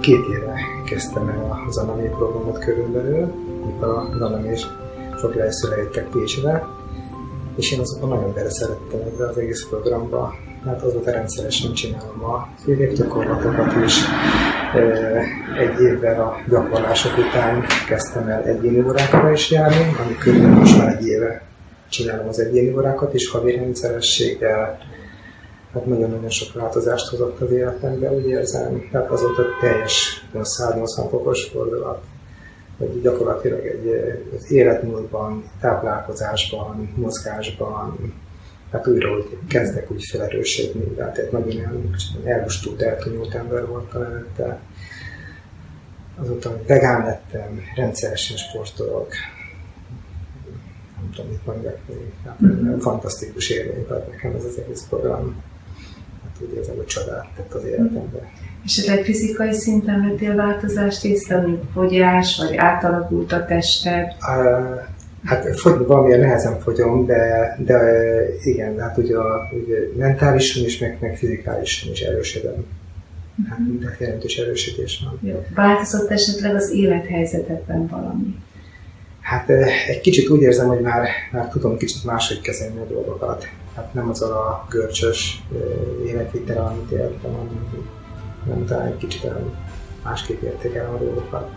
Két éve kezdtem el az Anami programot körülbelül, amikor a Anami és sok eljöttek Pécsre, és én azokban nagyon beleszerettem ebbe az egész programba, mert azóta rendszeresen csinálom a gyakorlatokat is. Egy évvel a gyakorlások után kezdtem el egyéni órákra is járni, ami körülbelül most már egy éve csinálom az egyéni órákat, és havi rendszerességgel hát nagyon-nagyon sok változást hozott az életembe, úgy érzem. Tehát azóta teljes 180 fokos fordulat, hogy gyakorlatilag egy, az életmódban, táplálkozásban, mozgásban, hát újra hogy kezdek úgy felerősödni, tehát egy nagyon elmustult, eltunyult ember voltam előtte. Azóta vegán lettem, rendszeresen sportolok, nem tudom, mit mondjak még. Hát, mm-hmm. Fantasztikus élmény tehát nekem ez az egész program. Úgy érzem, hogy csodát tett az életemben. És egy fizikai szinten vettél változást észre, mint fogyás, vagy átalakult a tested? Uh, hát fogyni valamilyen nehezen fogyom, de, de igen, hát ugye, ugye mentálisan is, meg, meg fizikálisan is erősödöm. Hát mhm. minden jelentős erősödés van. Jó. Változott esetleg az élethelyzetetben valami? Hát egy kicsit úgy érzem, hogy már, már tudom kicsit máshogy kezelni a dolgokat. Hát nem az a görcsös életvitel, amit éltem, hanem nem talán egy kicsit másképp értékelem a dolgokat.